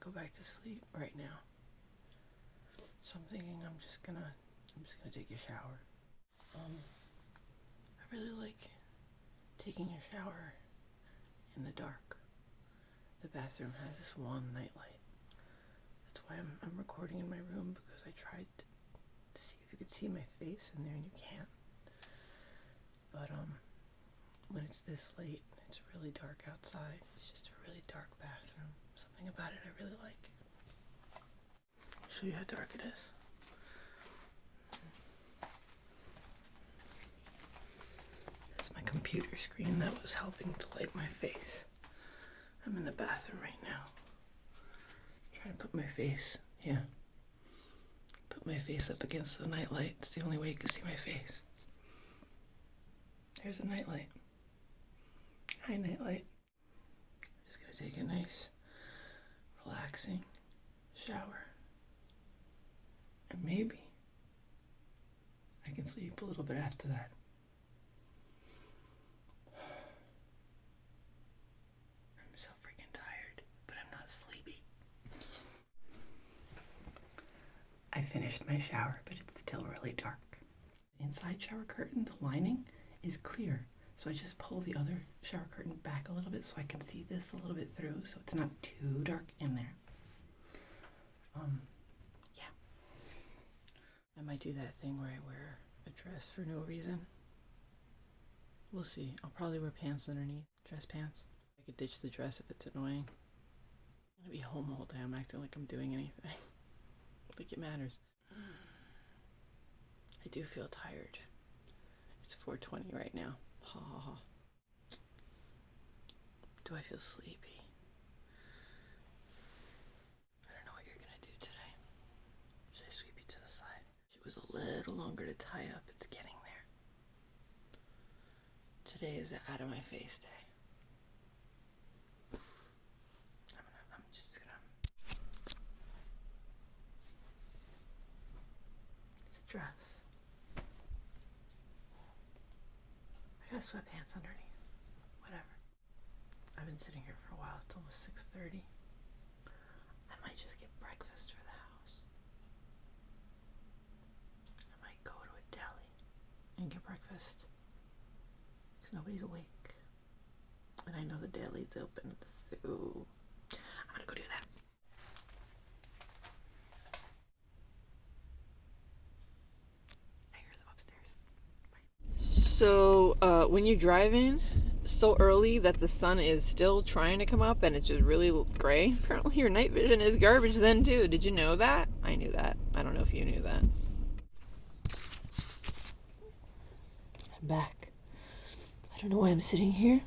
go back to sleep right now. So I'm thinking I'm just gonna I'm just gonna take a shower. Um I really like taking a shower in the dark. The bathroom has this one nightlight. That's why I'm I'm recording in my room because I tried to, to see if you could see my face in there and you can't. But um when it's this late, it's really dark outside. It's just a really dark bathroom. Something about it I really like. Show you how dark it is. That's my computer screen that was helping to light my face. I'm in the bathroom right now. Trying to put my face, yeah. Put my face up against the nightlight. It's the only way you can see my face. There's a nightlight. Hi, nightlight. I'm just gonna take a nice, relaxing shower. And maybe I can sleep a little bit after that. I'm so freaking tired, but I'm not sleepy. I finished my shower, but it's still really dark. Inside shower curtain, the lining, is clear. So I just pull the other shower curtain back a little bit so I can see this a little bit through so it's not too dark in there. Um, yeah. I might do that thing where I wear a dress for no reason. We'll see. I'll probably wear pants underneath, dress pants. I could ditch the dress if it's annoying. I'm gonna be home all day. I'm acting like I'm doing anything. like it matters. I do feel tired. It's 4:20 right now. Ha ha ha. Do I feel sleepy? I don't know what you're gonna do today. Should I sweep you to the side? It was a little longer to tie up. It's getting there. Today is the out of my face day. I'm just gonna. It's a dress. I got sweatpants underneath. Whatever. I've been sitting here for a while. It's almost 6.30. I might just get breakfast for the house. I might go to a deli and get breakfast. Because nobody's awake. And I know the deli's open, so I'm gonna go do that. I hear them upstairs. So, uh, when you're driving so early that the sun is still trying to come up and it's just really gray, apparently your night vision is garbage then too. Did you know that? I knew that. I don't know if you knew that. I'm back. I don't know why I'm sitting here.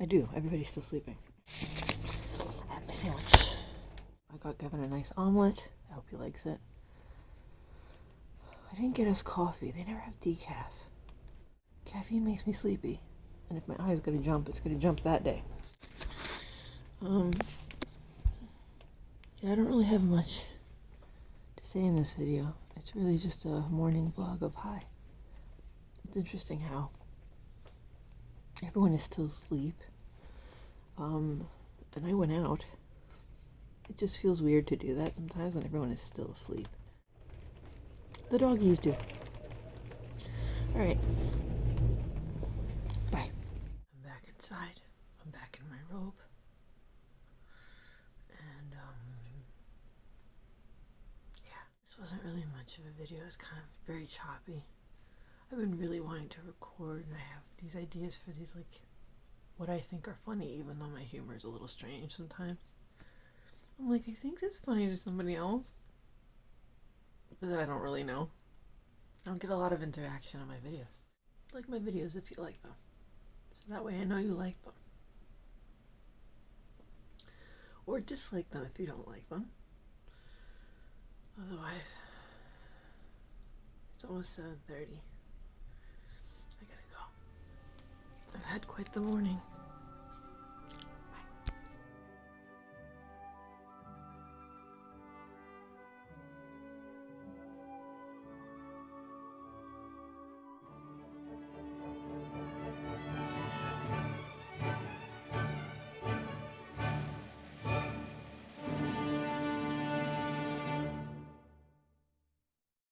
I do. Everybody's still sleeping. I have my sandwich. I got Kevin a nice omelet. I hope he likes it. I didn't get us coffee. They never have decaf. Caffeine makes me sleepy. And if my eye's gonna jump, it's gonna jump that day. Um, I don't really have much to say in this video. It's really just a morning vlog of hi. It's interesting how everyone is still asleep. Um, and I went out. It just feels weird to do that sometimes when everyone is still asleep. The doggies do. Alright. Bye. I'm back inside. I'm back in my robe. And, um, yeah, this wasn't really much of a video. It's kind of very choppy. I've been really wanting to record, and I have these ideas for these, like, what I think are funny, even though my humor is a little strange sometimes. I'm like, I think it's funny to somebody else, but then I don't really know. I don't get a lot of interaction on my videos. Like my videos if you like them. So that way I know you like them. Or dislike them if you don't like them. Otherwise, it's almost 7.30. I've had quite the morning.